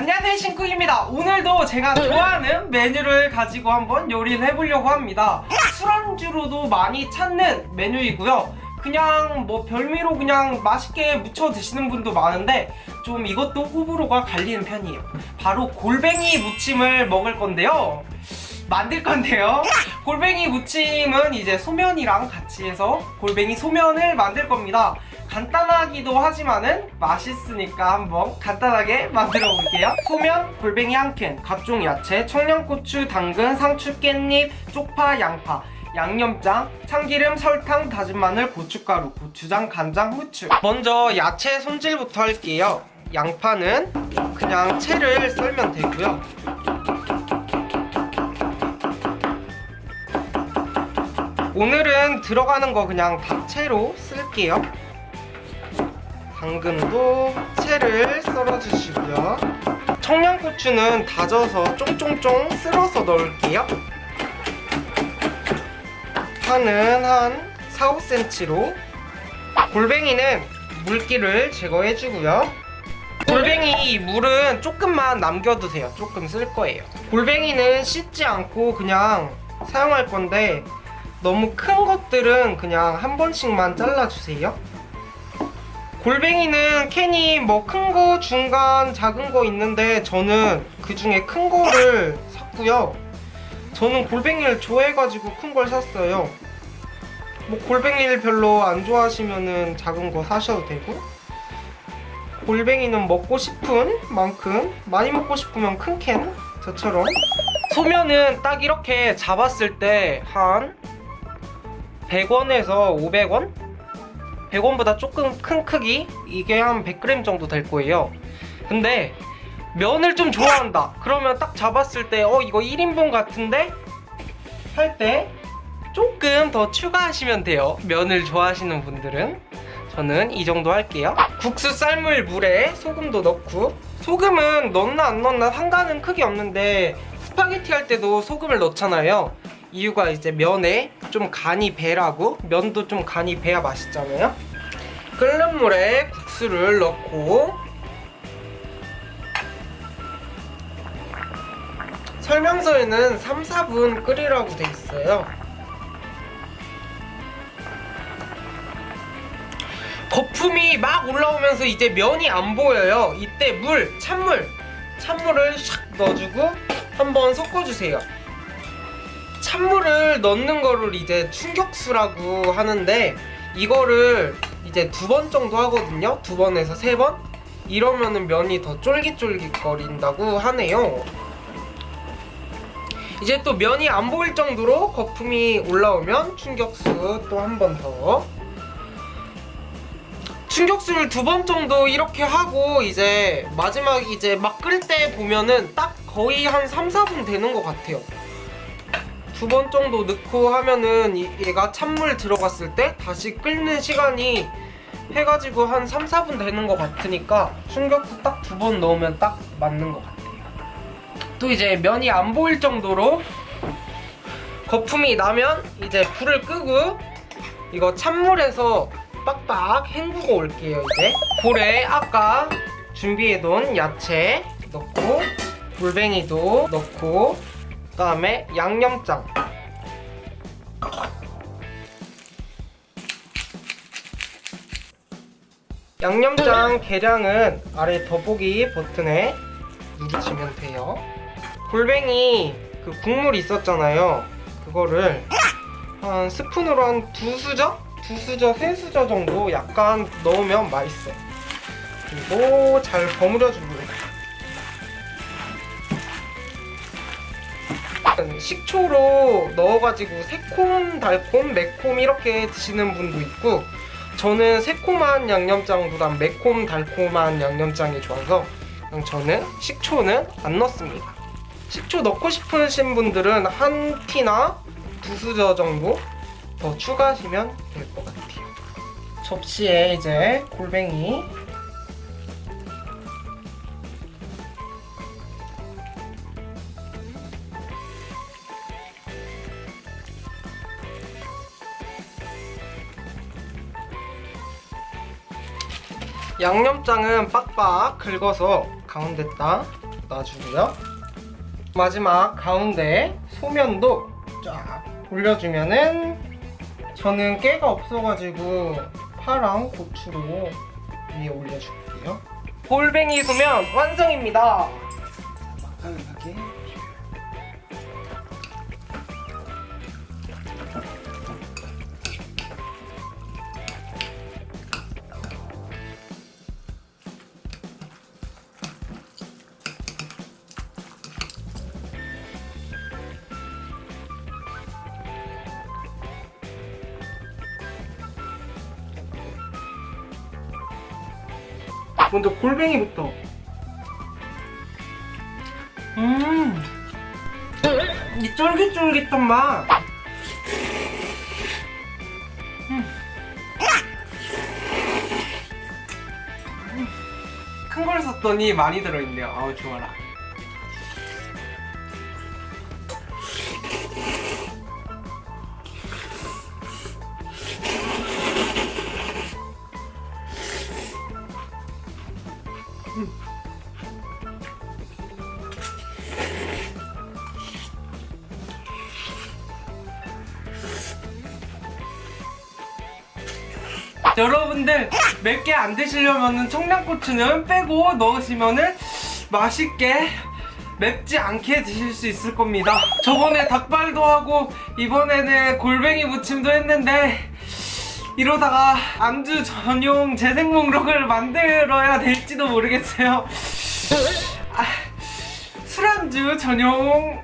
안녕하세요 신쿡입니다. 오늘도 제가 좋아하는 메뉴를 가지고 한번 요리를 해보려고 합니다. 술안주로도 많이 찾는 메뉴이고요. 그냥 뭐 별미로 그냥 맛있게 무쳐 드시는 분도 많은데 좀 이것도 호불호가 갈리는 편이에요. 바로 골뱅이 무침을 먹을 건데요. 만들 건데요. 골뱅이 무침은 이제 소면이랑 같이 해서 골뱅이 소면을 만들 겁니다 간단하기도 하지만은 맛있으니까 한번 간단하게 만들어 볼게요. 소면, 골뱅이 한 캔, 각종 야채, 청양고추, 당근, 상추, 깻잎, 쪽파, 양파 양념장, 참기름, 설탕, 다진 마늘, 고춧가루, 고추장, 간장, 후추. 먼저 야채 손질부터 할게요. 양파는 그냥 채를 썰면 되고요. 오늘은 들어가는 거 그냥 닭채로 쓸게요 당근도 채를 썰어주시고요. 청양고추는 다져서 쫑쫑쫑 쓸어서 넣을게요. 파는 한 4, 5cm로. 골뱅이는 물기를 제거해주고요. 골뱅이 물은 조금만 남겨두세요. 조금 쓸 거예요. 골뱅이는 씻지 않고 그냥 사용할 건데 너무 큰 것들은 그냥 한 번씩만 잘라주세요 골뱅이는 캔이 뭐 큰 거, 중간, 작은 거 있는데 저는 그 중에 큰 거를 샀고요. 저는 골뱅이를 좋아해가지고 큰 걸 샀어요. 뭐 골뱅이를 별로 안 좋아하시면은 작은 거 사셔도 되고 골뱅이는 먹고 싶은 만큼 많이 먹고 싶으면 큰 캔 저처럼. 소면은 딱 이렇게 잡았을 때 한 100원에서 500원? 100원보다 조금 큰 크기? 이게 한 100g 정도 될 거예요. 근데 면을 좀 좋아한다. 그러면 딱 잡았을 때 어 이거 1인분 같은데? 할 때 조금 더 추가하시면 돼요. 면을 좋아하시는 분들은. 저는 이 정도 할게요. 국수 삶을 물에 소금도 넣고. 소금은 넣나 안 넣나 상관은 크게 없는데 스파게티 할 때도 소금을 넣잖아요. 이유가 이제 면에 좀 간이 배라고 면도 좀 간이 배야 맛있잖아요 끓는 물에 국수를 넣고 설명서에는 3, 4분 끓이라고 돼 있어요. 거품이 막 올라오면서 이제 면이 안 보여요. 이때 물, 찬물. 찬물을 샥 넣어주고 한번 섞어주세요. 찬물을 넣는 거를 이제 충격수라고 하는데 이거를 이제 두 번 정도 하거든요. 두 번에서 세 번? 이러면은 면이 더 쫄깃쫄깃 거린다고 하네요. 이제 또 면이 안 보일 정도로 거품이 올라오면 충격수 또 한 번 더. 충격수를 두 번 정도 이렇게 하고 이제 마지막 이제 막 끓을 때 보면은 딱 거의 한 3, 4분 되는 것 같아요 두 번 정도 넣고 하면은 얘가 찬물 들어갔을 때 다시 끓는 시간이 해가지고 한 3, 4분 되는 것 같으니까 충격수 딱두 번 넣으면 딱 맞는 것 같아요. 또 이제 면이 안 보일 정도로 거품이 나면 이제 불을 끄고 이거 찬물에서 빡빡 헹구고 올게요 이제. 볼에 아까 준비해둔 야채 넣고 골뱅이도 넣고 그 다음에 양념장. 양념장 계량은 아래 더보기 버튼에 누르시면 돼요. 골뱅이 그 국물 있었잖아요. 그거를 한 스푼으로 한 두 수저? 두 수저, 세 수저 정도 약간 넣으면 맛있어요. 그리고 잘 버무려 줍니다 식초로 넣어가지고 새콤, 달콤, 매콤 이렇게 드시는 분도 있고 저는 새콤한 양념장보단 매콤, 달콤한 양념장이 좋아서 저는 식초는 안 넣습니다. 식초 넣고 싶으신 분들은 한 티나 두 수저 정도 더 추가하시면 될 것 같아요. 접시에 이제 골뱅이 양념장은 빡빡 긁어서 가운데다 놔주고요. 마지막 가운데 소면도 쫙 올려주면은 저는 깨가 없어가지고 파랑 고추로 위에 올려줄게요. 골뱅이 소면 완성입니다. 맛깔나게 먼저 골뱅이부터. 음, 이 쫄깃쫄깃한 맛. 큰걸 샀더니 많이 들어있네요. 아우 좋아라. 여러분들 맵게 안 드시려면 청양고추는 빼고 넣으시면은 맛있게 맵지 않게 드실 수 있을 겁니다. 저번에 닭발도 하고 이번에는 골뱅이 무침도 했는데 이러다가 안주 전용 재생 목록을 만들어야 될지도 모르겠어요. 아, 술안주 전용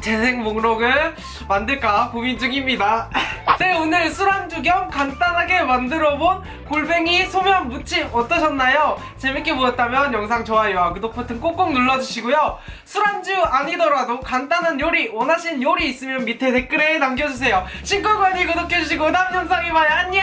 재생 목록을 만들까 고민 중입니다. 네, 오늘 술안주 겸 간단하게 만들어본 골뱅이 소면 무침 어떠셨나요? 재밌게 보셨다면 영상 좋아요와 구독 버튼 꼭꼭 눌러주시고요. 술안주 아니더라도 간단한 요리, 원하시는 요리 있으면 밑에 댓글에 남겨주세요. 신고관이 구독해주시고 다음 영상에 봐요. 안녕!